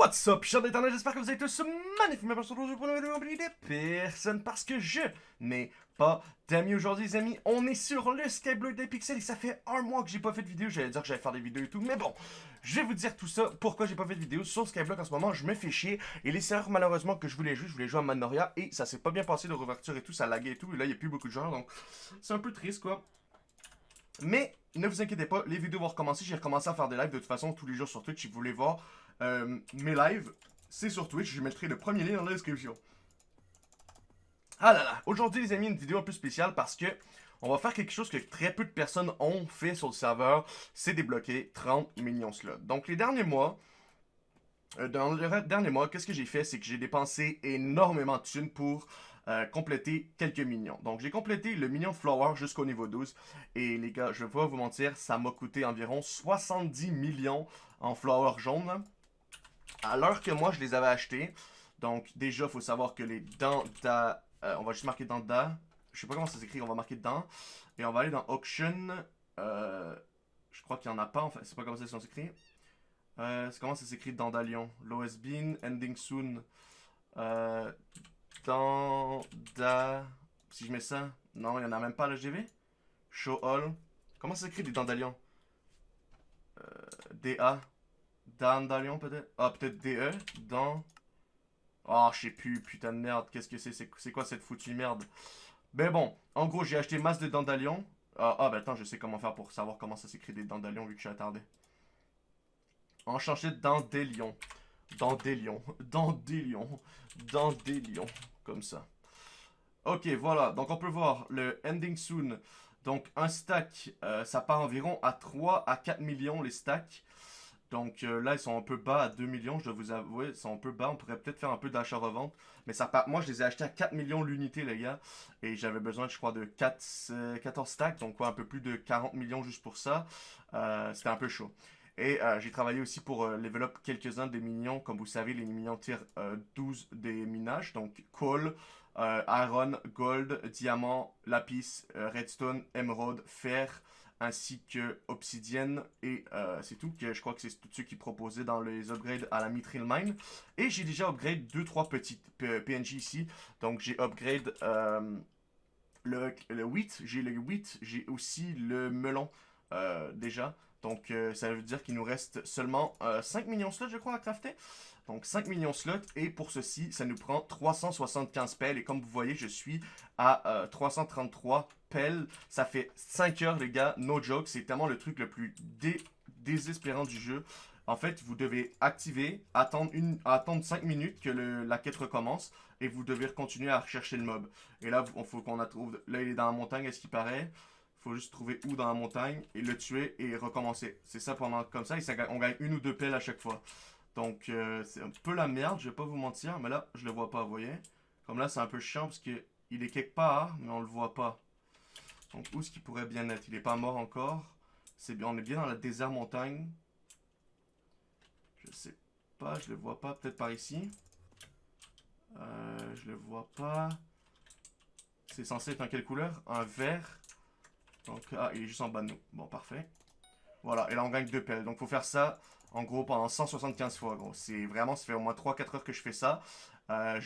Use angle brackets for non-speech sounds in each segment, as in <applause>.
What's up, chers d'internet, j'espère que vous êtes tous magnifiquement aujourd'hui pour une vidéo de personne parce que je n'ai pas d'amis aujourd'hui les amis. On est sur le Skyblock des pixels et ça fait un mois que j'ai pas fait de vidéo. J'allais dire que j'allais faire des vidéos et tout, mais bon, je vais vous dire tout ça, pourquoi j'ai pas fait de vidéo sur Skyblock en ce moment? Je me fais chier et les serveurs malheureusement que je voulais jouer, je voulais jouer à Manoria et ça s'est pas bien passé de réouverture et tout, ça laguait et tout. Et là, il y a plus beaucoup de joueurs donc c'est un peu triste quoi. Mais ne vous inquiétez pas, les vidéos vont recommencer. J'ai recommencé à faire des lives de toute façon tous les jours sur Twitch si vous voulez voir. Euh, mes lives, c'est sur Twitch. Je mettrai le premier lien dans la description. Ah là là, aujourd'hui les amis, une vidéo un peu spéciale parce que on va faire quelque chose que très peu de personnes ont fait sur le serveur, c'est débloquer 30 millions slots. Donc les derniers mois, euh, dans les derniers mois, qu'est-ce que j'ai fait, c'est que j'ai dépensé énormément de thunes pour euh, compléter quelques millions. Donc j'ai complété le million Flower jusqu'au niveau 12. Et les gars, je vais pas vous mentir, ça m'a coûté environ 70 millions en Flower jaune à l'heure que moi je les avais achetés. Donc déjà, il faut savoir que les dents da, euh, on va juste marquer dents da. Je sais pas comment ça s'écrit, on va marquer dents. Et on va aller dans auction. Euh, je crois qu'il n'y en a pas, en fait. C'est pas comme ça qu'ils sont écrits. Euh, comment ça s'écrit Dandalion Lowest Bean, Ending Soon. Euh, da... Si je mets ça. Non, il n'y en a même pas le GV. Show All. Comment ça s'écrit des Dandalions DA. Dandalion peut-être? Ah, peut-être DE. Dans. Oh, je sais plus, putain de merde. Qu'est-ce que c'est? C'est quoi cette foutue merde? Ben bon, en gros, j'ai acheté masse de Dandalion. Ah, ah, ben attends, je sais comment faire pour savoir comment ça s'écrit des Dandalions vu que je suis attardé. Enchanté Dandelion. Dandelion. <laughs> Dandelion. Dandelion. Comme ça. Ok, voilà. Donc, on peut voir le Ending Soon. Donc, un stack, euh, ça part environ à 3 à 4 millions les stacks. Donc euh, là, ils sont un peu bas à 2 millions, je dois vous avouer. Ils sont un peu bas. On pourrait peut-être faire un peu d'achat-revente. Mais ça moi, je les ai achetés à 4 millions l'unité, les gars. Et j'avais besoin, je crois, de 4, 14 euh, stacks. Donc quoi, un peu plus de 40 millions juste pour ça. Euh, C'était un peu chaud. Et j'ai travaillé aussi pour level quelques-uns des minions. Comme vous savez, les minions tirent 12 des minages. Donc coal, iron, gold, diamant, lapis, redstone, emerald, fer ainsi que Obsidienne, et euh, c'est tout. que Je crois que c'est tout ce qui proposait dans les upgrades à la Mithril Mine. Et j'ai déjà upgrade 2-3 petites PNJ ici. Donc j'ai upgrade euh, le, le j'ai le wheat, j'ai aussi le melon euh, déjà. Donc ça veut dire qu'il nous reste seulement 5 millions slots je crois à crafter. Donc 5 millions slots et pour ceci ça nous prend 375 pelles et comme vous voyez je suis à 333 pelle. Ça fait 5 heures, les gars. No joke. C'est tellement le truc le plus désespérant du jeu. En fait, vous devez activer, attendre, une, attendre 5 minutes que la quête recommence. Et vous devez continuer à rechercher le mob. Et là, il faut qu'on la trouve. Là, il est dans la montagne, est-ce qu'il paraît faut juste trouver où dans la montagne et le tuer et recommencer. C'est ça pendant comme ça, on gagne une ou deux pelles à chaque fois. Donc euh, c'est un peu la merde, je vais pas vous mentir, mais là je le vois pas, vous voyez. Comme là c'est un peu chiant parce que il est quelque part, mais on le voit pas. Donc où est-ce qu'il pourrait bien être? Il n'est pas mort encore. Bien, on est bien dans la désert montagne. Je sais pas, je le vois pas. Peut-être par ici. Euh, je le vois pas. C'est censé être en quelle couleur? Un vert. Donc, ah, il est juste en bas de nous. Bon, parfait. Voilà, et là on gagne deux pelles. Donc faut faire ça, en gros, pendant 175 fois, gros. C'est vraiment, ça fait au moins 3-4 heures que je fais ça. Euh,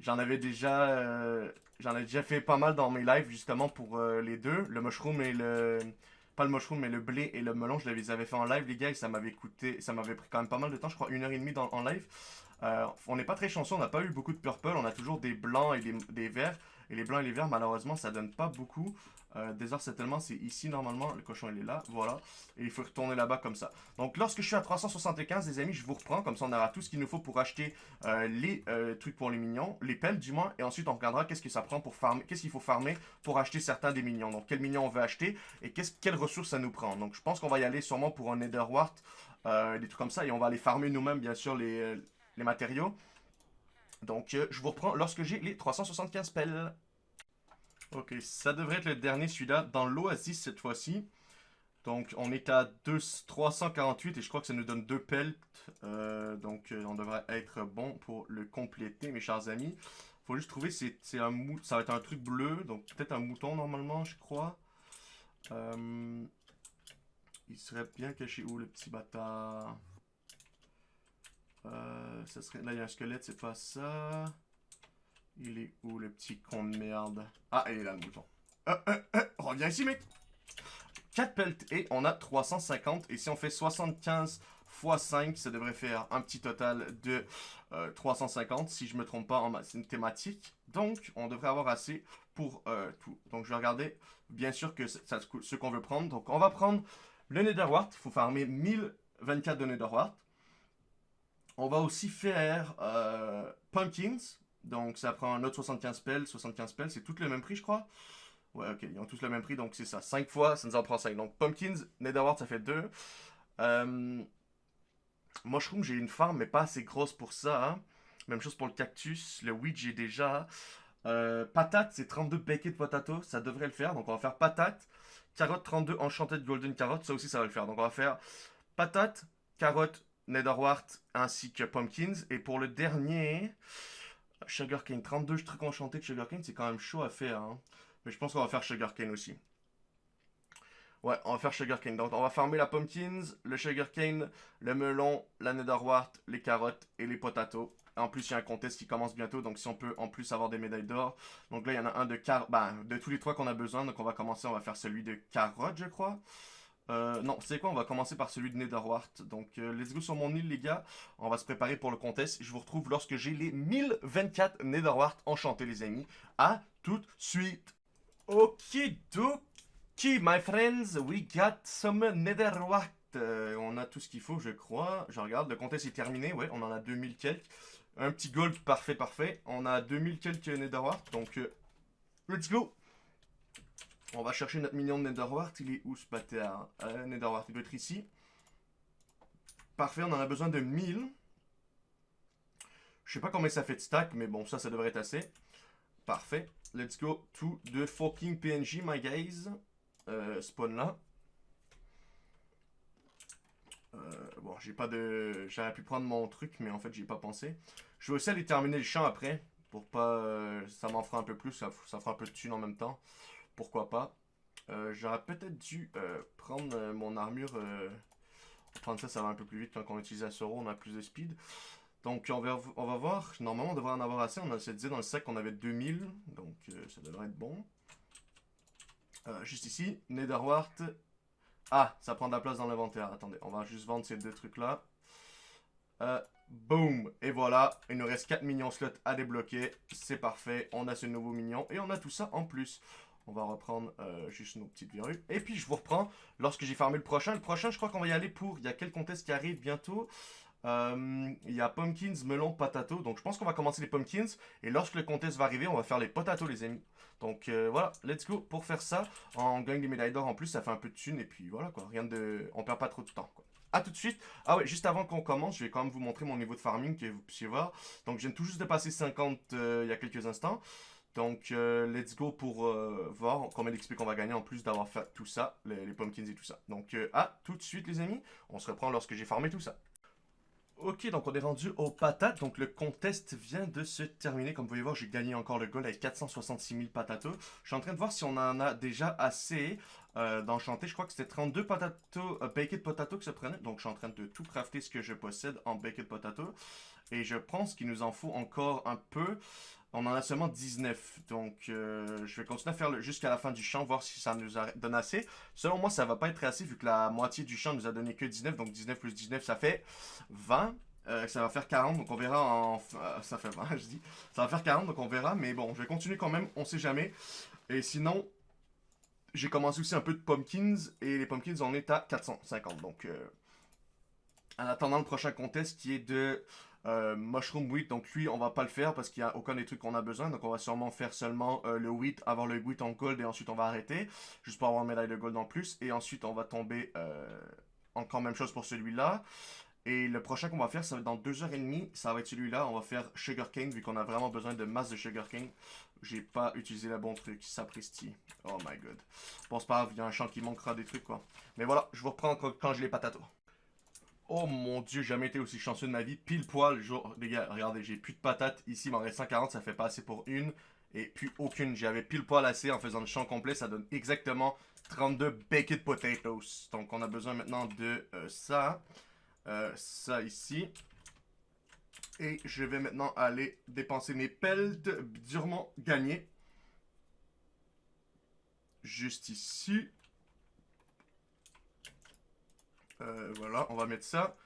J'en avais déjà... Euh, J'en ai déjà fait pas mal dans mes lives, justement, pour euh, les deux. Le mushroom et le... Pas le mushroom, mais le blé et le melon, je les avais fait en live, les gars, et ça m'avait coûté... Ça m'avait pris quand même pas mal de temps, je crois une heure et demie dans, en live. On n'est pas très chanceux, on n'a pas eu beaucoup de purple, on a toujours des blancs et des verts. Et les blancs et les verts, malheureusement, ça donne pas beaucoup. Euh, Desert Settlement, c'est ici normalement. Le cochon, il est là. Voilà. Et il faut retourner là-bas comme ça. Donc, lorsque je suis à 375, les amis, je vous reprends. Comme ça, on aura tout ce qu'il nous faut pour acheter euh, les euh, trucs pour les minions. Les pelles, du moins. Et ensuite, on regardera qu'est-ce que ça prend pour farmer. Qu'est-ce qu'il faut farmer pour acheter certains des minions. Donc, quels minions on veut acheter et quelles ressources ça nous prend. Donc, je pense qu'on va y aller sûrement pour un Netherwart. Euh, des trucs comme ça. Et on va aller farmer nous-mêmes, bien sûr, les, les matériaux. Donc, je vous reprends lorsque j'ai les 375 pelles. Ok, ça devrait être le dernier celui-là, dans l'Oasis cette fois-ci. Donc on est à 2, 348 et je crois que ça nous donne deux pelts. Euh, donc euh, on devrait être bon pour le compléter mes chers amis. Faut juste trouver, c'est un mou ça va être un truc bleu, donc peut-être un mouton normalement je crois. Euh, il serait bien caché où le petit bâtard? Ça. Là, il y a un squelette, c'est pas ça. Il est où, le petit con de merde? Ah, il est là, le mouton. Euh, euh, euh, reviens ici, mec! 4 pelts et on a 350. Et si on fait 75 x 5, ça devrait faire un petit total de 350, si je me trompe pas en thématique. Donc, on devrait avoir assez pour tout. Donc, je vais regarder, bien sûr, que ce qu'on veut prendre. Donc, on va prendre le Netherwart. Il faut farmer 1024 de Netherwart. On va aussi faire Pumpkins. Donc, ça prend un autre 75 pelles. 75 pelles, c'est tout le même prix, je crois. Ouais, ok, ils ont tous le même prix, donc c'est ça. 5 fois, ça nous en prend 5. Donc, Pumpkins, Netherwart, ça fait 2. Euh, Mushroom, j'ai une farm, mais pas assez grosse pour ça. Hein. Même chose pour le cactus. Le weed, j'ai déjà. Euh, patate, c'est 32 baked potato. Ça devrait le faire. Donc, on va faire patate. Carotte, 32 enchanted golden carotte. Ça aussi, ça va le faire. Donc, on va faire patate, carotte, netherwart, ainsi que pumpkins. Et pour le dernier, sugarcane. 32 trucs enchantés de sugarcane, c'est quand même chaud à faire. Hein. Mais je pense qu'on va faire sugarcane aussi. Ouais, on va faire sugarcane. Donc, on va farmer la pumpkins, le sugarcane, le melon, la netherwart, les carottes et les potatoes. En plus, il y a un contest qui commence bientôt, donc si on peut en plus avoir des médailles d'or. Donc là, il y en a un de car ben, de tous les trois qu'on a besoin. Donc on va commencer, on va faire celui de carotte, je crois. Euh, non, c'est quoi On va commencer par celui de Netherwart. Donc, euh, let's go sur mon île, les gars. On va se préparer pour le contest. Je vous retrouve lorsque j'ai les 1024 Netherwart enchantés, les amis. À tout de suite Okidoki, my friends, we got some netherwart. Euh, on a tout ce qu'il faut, je crois. Je regarde, le contest est terminé, ouais, on en a 2000 quelques. Un petit gold, parfait, parfait. On a 2000 quelques netherwart, donc let's go. On va chercher notre million de netherwart. Il est où ce bâtard? Euh, Netherwart, il doit être ici. Parfait, on en a besoin de 1000. Je sais pas combien ça fait de stack, mais bon, ça, ça devrait être assez. Parfait. Let's go to the fucking PNG, my guys. Euh, spawn là. Euh, bon, j'ai pas de... J'aurais pu prendre mon truc, mais en fait, j'ai pas pensé. Je vais aussi aller terminer le champ après. Pour pas... Euh, ça m'en fera un peu plus. Ça, ça, fera un peu de thunes en même temps. Pourquoi pas. J'aurais peut-être dû prendre mon armure... prendre ça, ça va un peu plus vite quand on utilise la Soro. On a plus de speed. Donc, on va, voir. Normalement, on devrait en avoir assez. On a dit dans le sac qu'on avait 2000. Donc, euh, ça devrait être bon. Euh, juste ici, Netherwart. Ah, ça prend de la place dans l'inventaire. Attendez, on va juste vendre ces deux trucs-là. Euh, boom! Et voilà, il nous reste 4 millions slots à débloquer. C'est parfait, on a ce nouveau mignon. Et on a tout ça en plus. On va reprendre juste nos petites verrues. Et puis, je vous reprends lorsque j'ai farmé le prochain. Le prochain, je crois qu'on va y aller pour... Il y a quel contest qui arrive bientôt euh, il y a pumpkins, melon, patato. Donc je pense qu'on va commencer les pumpkins. Et lorsque le contest va arriver, on va faire les potatoes les amis. Donc euh, voilà, let's go pour faire ça. On gagne des médailles d'or en plus, ça fait un peu de thunes. Et puis voilà quoi, rien de... On perd pas trop de temps quoi. A tout de suite. Ah ouais, juste avant qu'on commence, je vais quand même vous montrer mon niveau de farming que vous puissiez voir. Donc je viens tout juste de passer 50 euh, il y a quelques instants. Donc, let's go pour voir combien d'XP qu'on va gagner en plus d'avoir fait tout ça, les, pumpkins et tout ça. Donc, à tout de suite les amis, on se reprend lorsque j'ai farmé tout ça. Ok, donc on est rendu aux patates. Donc le contest vient de se terminer. Comme vous pouvez voir, j'ai gagné encore le goal avec 466 000 patatos. Je suis en train de voir si on en a déjà assez euh, d'enchanter. Je crois que c'était 32 patato, euh, baked potato que ça prenait. Donc je suis en train de tout crafter ce que je possède en baked potato. Et je pense qu'il nous en faut encore un peu. On en a seulement 19. Donc, euh, je vais continuer à faire jusqu'à la fin du champ, voir si ça nous donne assez. Selon moi, ça va pas être assez vu que la moitié du champ nous a donné que 19. Donc, 19 plus 19, ça fait 20. Euh, ça va faire 40, donc on verra ça fait 20, <laughs> je dis. Ça va faire 40, donc on verra. Mais bon, je vais continuer quand même, on sait jamais. Et sinon, j'ai commencé aussi un peu de pumpkins. Et les pumpkins, on est à 450. Donc, en attendant le prochain contest qui est de euh, mushroom wheat, donc lui, on va pas le faire parce qu'il n'y a aucun des trucs qu'on a besoin. Donc on va sûrement faire seulement euh, le wheat, avoir le wheat en gold et ensuite on va arrêter. Juste pour avoir une médaille de gold en plus. Et ensuite on va tomber euh, encore même chose pour celui-là. Et le prochain qu'on va faire, ça va être dans 2h30. Ça va être celui-là. On va faire sugarcane vu qu'on a vraiment besoin de masse de sugarcane. J'ai pas utilisé le bon truc. Sapristi. Oh my god. Bon, c'est pas grave. Il y a un champ qui manquera des trucs quoi. Mais voilà, je vous reprends quand, j'ai les patates. Oh mon dieu, jamais été aussi chanceux de ma vie. Pile poil, les gars, regardez, j'ai plus de patates. Ici, il m'en reste 140, ça fait pas assez pour une. Et plus aucune. J'avais pile poil assez en faisant le champ complet. Ça donne exactement 32 baked potatoes. Donc, on a besoin maintenant de euh, ça. Euh, ça ici. Et je vais maintenant aller dépenser mes pelts durement gagnés. Juste ici. Euh, voilà, on va mettre ça.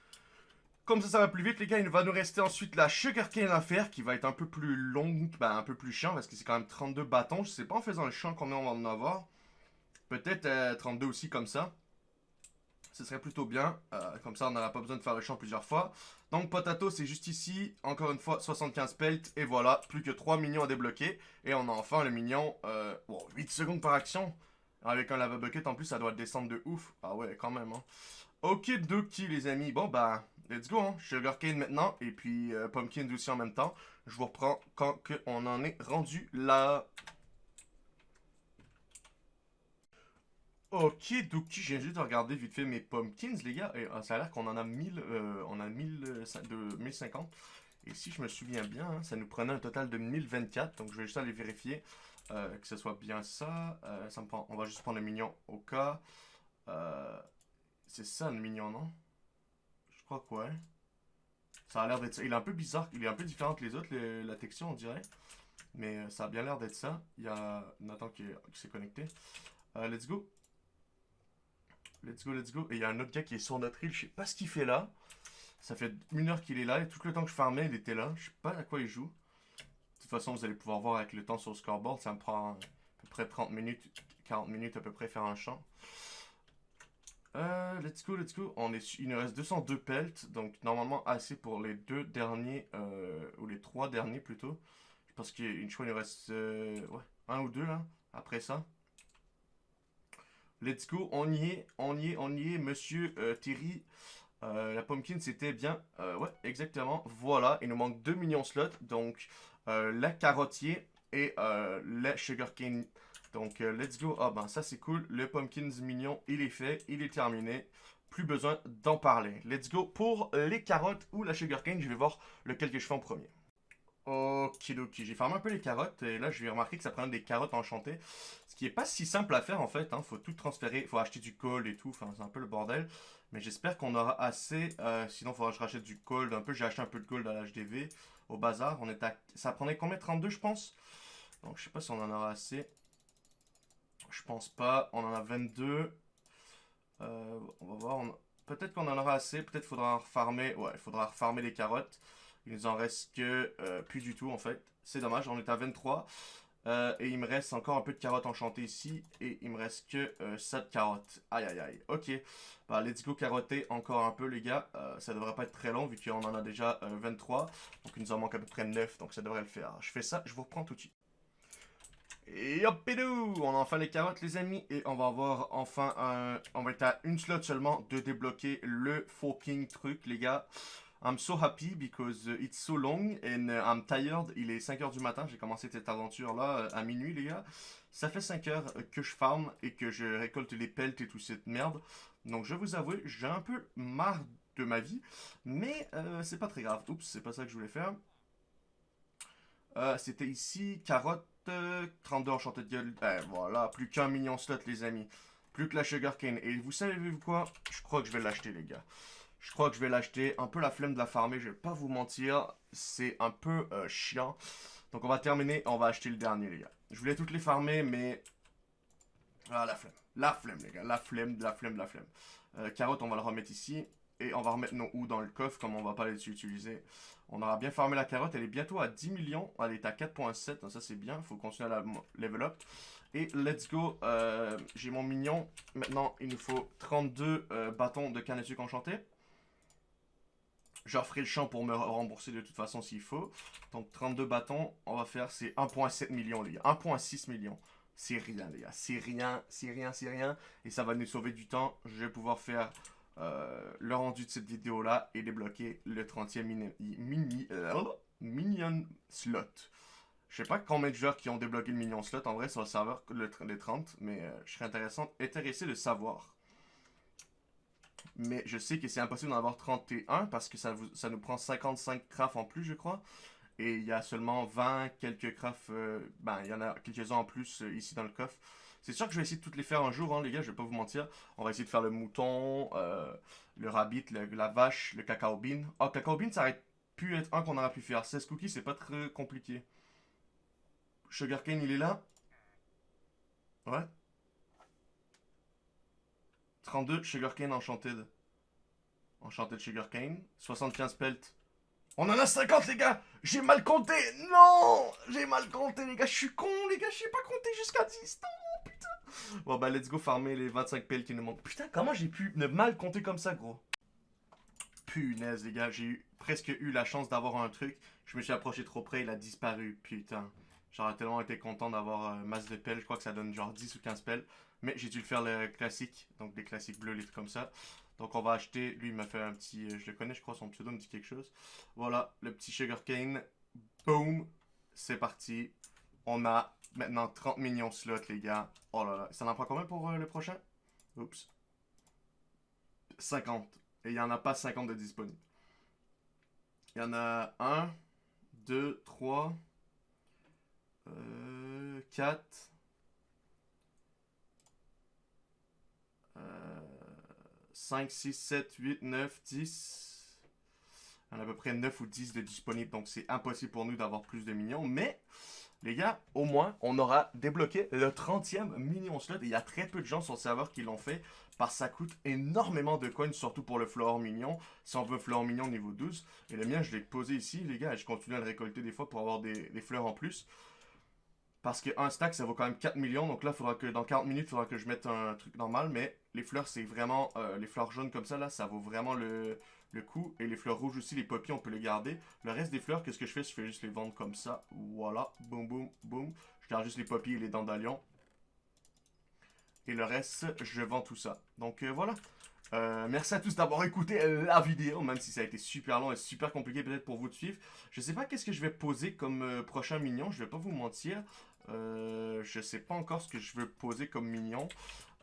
Comme ça, ça va plus vite, les gars. Il va nous rester ensuite la Sugarcane à faire, qui va être un peu plus longue, ben, un peu plus chiant, parce que c'est quand même 32 bâtons. Je sais pas en faisant le champ combien on va en avoir. Peut-être 32 euh, aussi comme ça. Ce serait plutôt bien. Euh, comme ça, on n'aura pas besoin de faire le champ plusieurs fois. Donc, Potato, c'est juste ici. Encore une fois, 75 pelts. Et voilà, plus que 3 minions à débloquer. Et on a enfin le mignon. Euh, 8 secondes par action. Avec un lava bucket, en plus, ça doit descendre de ouf. Ah ouais, quand même. Hein. Ok, Doki, les amis. Bon, bah, let's go. Hein. Sugarcane maintenant. Et puis, euh, Pumpkin aussi en même temps. Je vous reprends quand on en est rendu là. Ok, donc j'ai juste de regarder vite fait mes pumpkins, les gars. Et, ah, ça a l'air qu'on en a 1000, euh, on a 1000, de 1050. Et si je me souviens bien, hein, ça nous prenait un total de 1024. Donc je vais juste aller vérifier euh, que ce soit bien ça. Euh, ça on va juste prendre le mignon au cas. C'est ça le mignon, non? Je crois que. Ça a l'air d'être ça. Il est un peu bizarre, il est un peu différent que les autres, la texture on dirait. Mais ça a bien l'air d'être ça. Il y a Nathan qui s'est connecté. let's go. Let's go, let's go. Et il y a un autre gars qui est sur notre île. Je sais pas ce qu'il fait là. Ça fait une heure qu'il est là. Et tout le temps que je farmais, il était là. Je sais pas à quoi il joue. De toute façon, vous allez pouvoir voir avec le temps sur le scoreboard. Ça me prend à peu près 30 minutes, 40 minutes à peu près faire un champ. Euh, let's go, let's go. On est, il nous reste 202 pelts. Donc normalement assez pour les deux derniers. Euh, ou les trois derniers plutôt. Je pense qu'une nous reste euh, ouais, un ou deux là. Après ça. Let's go, on y est, on y est, on y est, monsieur euh, Thierry. Euh, la pumpkin, c'était bien. Euh, ouais, exactement. Voilà, il nous manque 2 millions slots. Donc, la carottier et la sugarcane. Donc, let's go. Ah ben, ça, c'est cool. Le pumpkins mignon, il est fait, il est terminé. Plus besoin d'en parler. Let's go pour les carottes ou la sugarcane. Je vais voir lequel que je fais en premier. Ok, ok. J'ai farmé un peu les carottes et là, je vais remarquer que ça prend des carottes enchantées. Ce qui est pas si simple à faire en fait. Hein. Faut tout transférer, faut acheter du cold et tout. Enfin, c'est un peu le bordel. Mais j'espère qu'on aura assez. Euh, sinon, il faudra que je rachète du cold un peu. J'ai acheté un peu de cold à l'HDV au bazar. On est à... Ça prenait combien? 32, je pense? Donc, je sais pas si on en aura assez. Je pense pas. On en a 22. Euh, on va voir. Peut-être qu'on en aura assez. Peut-être faudra refarmer. Ouais, il faudra refarmer les carottes. Il nous en reste que euh, plus du tout en fait. C'est dommage, on est à 23. Euh, et il me reste encore un peu de carottes enchantées ici. Et il me reste que euh, 7 carottes. Aïe aïe aïe. Ok. Bah, let's go carotter encore un peu les gars. Euh, ça devrait pas être très long vu qu'on en a déjà 23. Donc il nous en manque à peu près 9. Donc ça devrait le faire. Je fais ça, je vous reprends tout de suite. Et hop et On a enfin les carottes les amis. Et on va avoir enfin un... On va être à une slot seulement de débloquer le fucking truc les gars. I'm so happy because uh, it's so long and uh, I'm tired. Il est 5h du matin, j'ai commencé cette aventure-là euh, à minuit, les gars. Ça fait 5 heures que je farm et que je récolte les pelts et toute cette merde. Donc je vous avoue, j'ai un peu marre de ma vie. Mais euh, c'est pas très grave. Oups, c'est pas ça que je voulais faire. Euh, c'était ici, carotte, 32 enchanté de gueule. Eh, voilà, plus qu'un million slot, les amis. Plus que la sugarcane. Et vous savez quoi? Je crois que je vais l'acheter, les gars. Je crois que je vais l'acheter. Un peu la flemme de la farmer, je vais pas vous mentir. C'est un peu euh, chiant. Donc on va terminer, on va acheter le dernier, les gars. Je voulais toutes les farmer, mais... Ah, la flemme. La flemme, les gars. La flemme, la flemme, la flemme. Euh, carotte, on va le remettre ici. Et on va remettre nos ou dans le coffre, comme on va pas les utiliser. On aura bien farmé la carotte. Elle est bientôt à 10 millions. Elle est à 4.7. Ça, c'est bien. Il faut continuer à la level up. Et let's go. Euh, j'ai mon mignon. Maintenant, il nous faut 32 bâtons de canne à sucre enchanté. Je referai le champ pour me rembourser de toute façon s'il faut. Donc 32 bâtons, on va faire, c'est 1.7 millions les gars. 1.6 millions. C'est rien les gars. C'est rien, c'est rien, c'est rien. Et ça va nous sauver du temps. Je vais pouvoir faire euh, le rendu de cette vidéo là et débloquer le 30e mini, mini euh, minion slot. Je sais pas combien de joueurs qui ont débloqué le minion slot en vrai sur le serveur, le, les 30, mais euh, je serais intéressé de savoir. Mais je sais que c'est impossible d'en avoir 31 parce que ça, vous, ça nous prend 55 crafts en plus, je crois. Et il y a seulement 20 quelques crafts. Euh, ben, il y en a quelques-uns en plus euh, ici dans le coffre. C'est sûr que je vais essayer de toutes les faire un jour, hein, les gars, je vais pas vous mentir. On va essayer de faire le mouton, euh, le rabbit, la vache, le cacao bean. Oh, cacao bean, ça arrête pu être un qu'on aurait pu faire. 16 cookies, c'est pas très compliqué. Sugarcane, il est là. Ouais. 32, Sugarcane Enchanted. Enchanted Sugarcane. 75 pelt. On en a 50, les gars J'ai mal compté Non J'ai mal compté, les gars. Je suis con, les gars. Je sais pas compter jusqu'à 10. Non, putain Bon, bah, let's go farmer les 25 pelles qui nous manquent. Putain, comment j'ai pu ne mal compter comme ça, gros? Punaise, les gars. J'ai presque eu la chance d'avoir un truc. Je me suis approché trop près, il a disparu. Putain. J'aurais tellement été content d'avoir euh, masse de pelles. Je crois que ça donne genre 10 ou 15 pelles. Mais j'ai dû le faire le classique. Donc des classiques bleus, les comme ça. Donc on va acheter, lui il m'a fait un petit, euh, je le connais je crois, son pseudo me dit quelque chose. Voilà, le petit sugarcane, boom, c'est parti. On a maintenant 30 millions slots les gars. Oh là là, ça en prend combien pour euh, le prochain? Oups. 50. Et il n'y en a pas 50 de disponibles. Il y en a 1, 2, 3, 4, 5, 6, 7, 8, 9, 10. On a à peu près 9 ou 10 de disponibles, donc c'est impossible pour nous d'avoir plus de minions. Mais, les gars, au moins, on aura débloqué le 30e minion slot. Et il y a très peu de gens sur le serveur qui l'ont fait, parce que ça coûte énormément de coins, surtout pour le floor mignon. Si on veut floor mignon niveau 12. Et le mien, je l'ai posé ici, les gars, et je continue à le récolter des fois pour avoir des fleurs en plus. Parce qu'un stack, ça vaut quand même 4 millions. Donc là, faudra que dans 40 minutes, il faudra que je mette un truc normal. Mais les fleurs, c'est vraiment... Euh, les fleurs jaunes comme ça, là, ça vaut vraiment le, le coup. Et les fleurs rouges aussi, les poppies, on peut les garder. Le reste des fleurs, qu'est-ce que je fais? Je fais juste les vendre comme ça. Voilà. Boum, boum, boum. Je garde juste les poppies et les dandalions. Et le reste, je vends tout ça. Donc euh, voilà. Euh, merci à tous d'avoir écouté la vidéo, même si ça a été super long et super compliqué peut-être pour vous de suivre. Je sais pas qu'est-ce que je vais poser comme prochain mignon, je vais pas vous mentir. Euh, je sais pas encore ce que je veux poser comme mignon.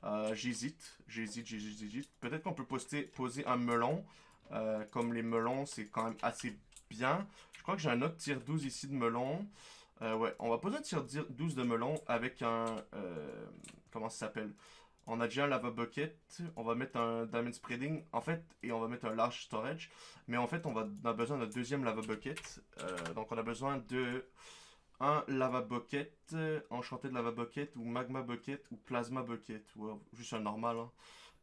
Euh, j'hésite, j'hésite, j'hésite, j'hésite. Peut-être qu'on peut poser un melon. Euh, comme les melons, c'est quand même assez bien. Je crois que j'ai un autre tir 12 ici de melon. ouais, on va poser un tir 12 de melon avec un... comment ça s'appelle? On a déjà un lava bucket, on va mettre un diamond spreading, en fait, et on va mettre un large storage. Mais en fait, on, on a besoin d'un deuxième lava bucket. donc on a besoin de un lava bucket, euh, enchanté de lava bucket, ou magma bucket, ou plasma bucket, juste un normal, hein.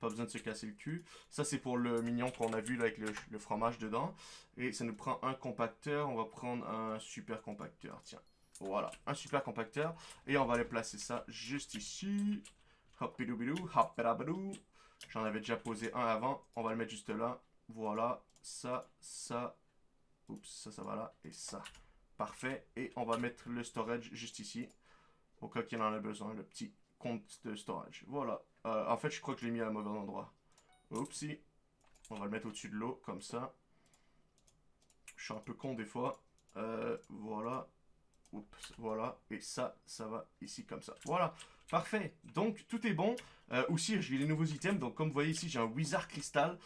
pas besoin de se casser le cul. Ça c'est pour le mignon qu'on a vu là avec le, fromage dedans. Et ça nous prend un compacteur, on va prendre un super compacteur, tiens. Voilà, un super compacteur. Et on va aller placer ça juste ici. Hop bidou J'en avais déjà posé un avant, on va le mettre juste là. Voilà, ça, ça, oups, ça, ça va là, et ça. Parfait. Et on va mettre le storage juste ici. Au cas qu'il en a besoin, le petit compte de storage. Voilà. Euh, en fait, je crois que je l'ai mis à un mauvais endroit. Oupsie. On va le mettre au-dessus de l'eau, comme ça. Je suis un peu con des fois. Euh, voilà. Oups, voilà. Et ça, ça va ici comme ça. Voilà. Parfait. Donc, tout est bon. Euh, aussi, j'ai les nouveaux items. Donc, comme vous voyez ici, j'ai un Wizard Crystal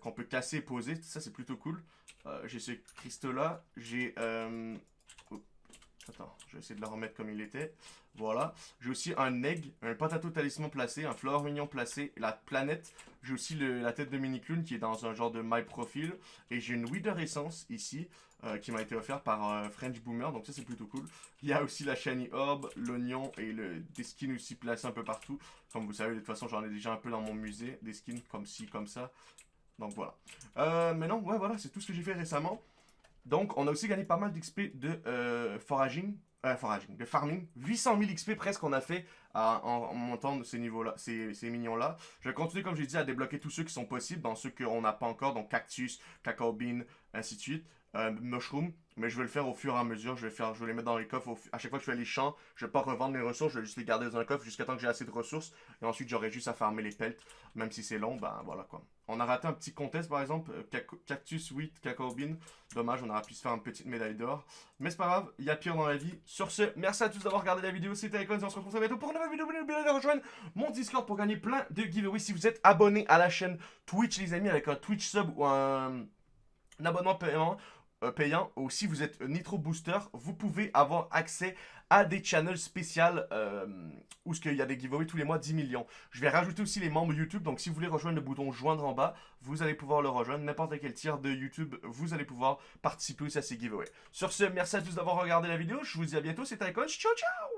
qu'on peut casser et poser. Ça, c'est plutôt cool. Euh, j'ai ce cristaux-là. J'ai... Euh, attends, je vais essayer de la remettre comme il était. Voilà. J'ai aussi un egg, un patato talisman placé, un flower mignon placé, la planète. J'ai aussi la tête de mini clown qui est dans un genre de my profile. Et j'ai une Wither Essence ici, euh, qui m'a été offerte par French Boomer. Donc ça c'est plutôt cool. Il y a aussi la shiny orb, l'oignon et le, des skins aussi placés un peu partout. Comme vous savez, de toute façon j'en ai déjà un peu dans mon musée. Des skins comme ci, comme ça. Donc voilà. Euh, mais non, ouais, voilà, c'est tout ce que j'ai fait récemment. Donc, on a aussi gagné pas mal d'XP de euh, foraging, euh, foraging, de farming. 800 000 XP presque qu'on a fait en, montant de ces niveaux-là, ces, ces mignons-là. Je vais continuer, comme j'ai dit, à débloquer tous ceux qui sont possibles, dans ceux qu'on n'a pas encore, donc cactus, cacao bean, ainsi de suite. Euh, mushroom, mais je vais le faire au fur et à mesure. Je vais, faire, je vais les mettre dans les coffres. À chaque fois que je fais les champs, je vais pas revendre mes ressources, je vais juste les garder dans un coffre jusqu'à temps que j'ai assez de ressources. Et ensuite, j'aurai juste à farmer les pelts. Même si c'est long, ben voilà quoi. On a raté un petit contest par exemple, euh, Cactus Wheat Cacao. Dommage, on aurait pu se faire une petite médaille d'or. Mais c'est pas grave, il y a pire dans la vie. Sur ce, merci à tous d'avoir regardé la vidéo. C'était Icon et on se retrouve très bientôt pour une nouvelle vidéo. N'oubliez pas de rejoindre mon Discord pour gagner plein de giveaways. Si vous êtes abonné à la chaîne Twitch, les amis, avec un Twitch sub ou un, un abonnement paiement payant ou si vous êtes Nitro Booster, vous pouvez avoir accès à des channels spéciales euh, où il y a des giveaways tous les mois 10 millions. Je vais rajouter aussi les membres YouTube, donc si vous voulez rejoindre le bouton joindre en bas, vous allez pouvoir le rejoindre. N'importe quel tiers de YouTube, vous allez pouvoir participer aussi à ces giveaways. Sur ce, merci à tous d'avoir regardé la vidéo. Je vous dis à bientôt. C'était Icon. Ciao, ciao